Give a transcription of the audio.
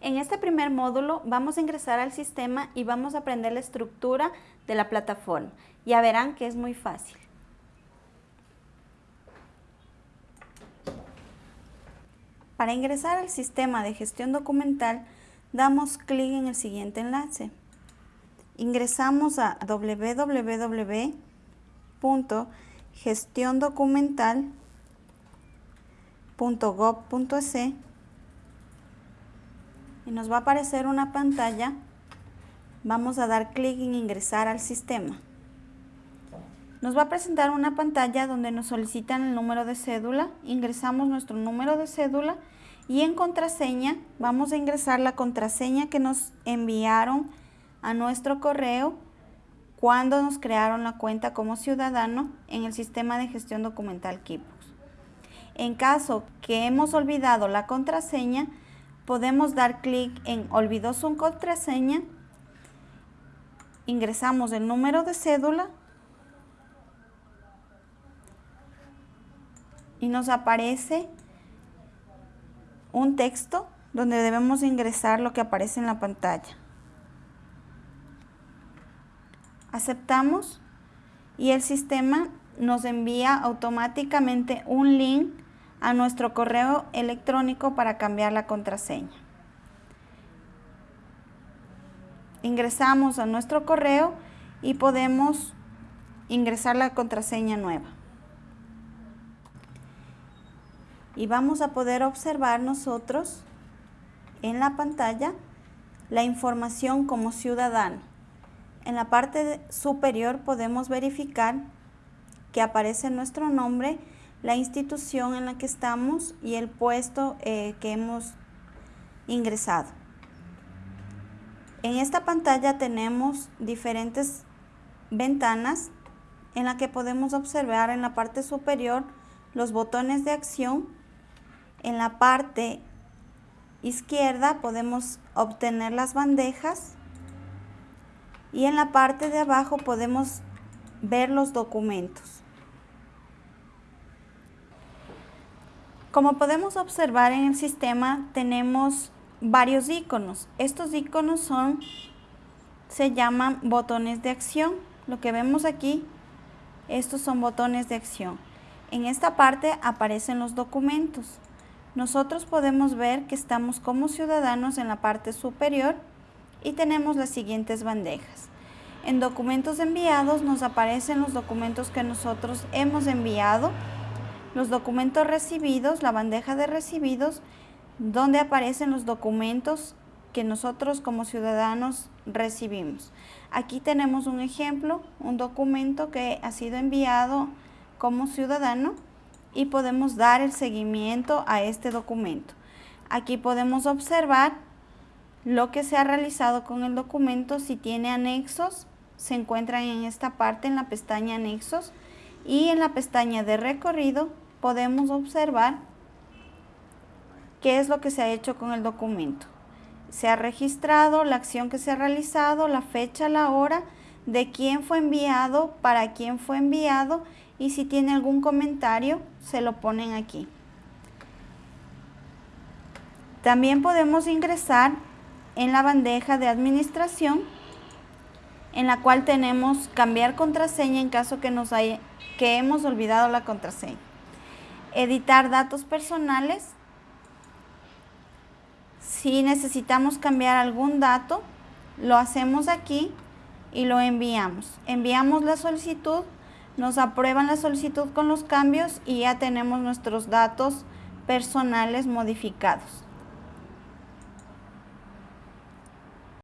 En este primer módulo vamos a ingresar al sistema y vamos a aprender la estructura de la plataforma. Ya verán que es muy fácil. Para ingresar al sistema de gestión documental, damos clic en el siguiente enlace. Ingresamos a www.gestiondocumental.gov.es y nos va a aparecer una pantalla. Vamos a dar clic en ingresar al sistema. Nos va a presentar una pantalla donde nos solicitan el número de cédula. Ingresamos nuestro número de cédula y en contraseña vamos a ingresar la contraseña que nos enviaron a nuestro correo cuando nos crearon la cuenta como ciudadano en el sistema de gestión documental Kipos. En caso que hemos olvidado la contraseña, podemos dar clic en olvidó su contraseña, ingresamos el número de cédula y nos aparece un texto donde debemos ingresar lo que aparece en la pantalla. Aceptamos y el sistema nos envía automáticamente un link a nuestro correo electrónico para cambiar la contraseña. Ingresamos a nuestro correo y podemos ingresar la contraseña nueva. Y vamos a poder observar nosotros en la pantalla la información como ciudadano. En la parte superior podemos verificar que aparece nuestro nombre la institución en la que estamos y el puesto eh, que hemos ingresado. En esta pantalla tenemos diferentes ventanas en la que podemos observar en la parte superior los botones de acción. En la parte izquierda podemos obtener las bandejas y en la parte de abajo podemos ver los documentos. Como podemos observar en el sistema tenemos varios iconos. Estos iconos son, se llaman botones de acción. Lo que vemos aquí, estos son botones de acción. En esta parte aparecen los documentos. Nosotros podemos ver que estamos como ciudadanos en la parte superior y tenemos las siguientes bandejas. En documentos enviados nos aparecen los documentos que nosotros hemos enviado los documentos recibidos, la bandeja de recibidos, donde aparecen los documentos que nosotros como ciudadanos recibimos. Aquí tenemos un ejemplo, un documento que ha sido enviado como ciudadano y podemos dar el seguimiento a este documento. Aquí podemos observar lo que se ha realizado con el documento, si tiene anexos, se encuentran en esta parte en la pestaña anexos y en la pestaña de recorrido podemos observar qué es lo que se ha hecho con el documento. Se ha registrado la acción que se ha realizado, la fecha, la hora, de quién fue enviado, para quién fue enviado y si tiene algún comentario se lo ponen aquí. También podemos ingresar en la bandeja de administración en la cual tenemos cambiar contraseña en caso que, nos haya, que hemos olvidado la contraseña. Editar datos personales. Si necesitamos cambiar algún dato, lo hacemos aquí y lo enviamos. Enviamos la solicitud, nos aprueban la solicitud con los cambios y ya tenemos nuestros datos personales modificados.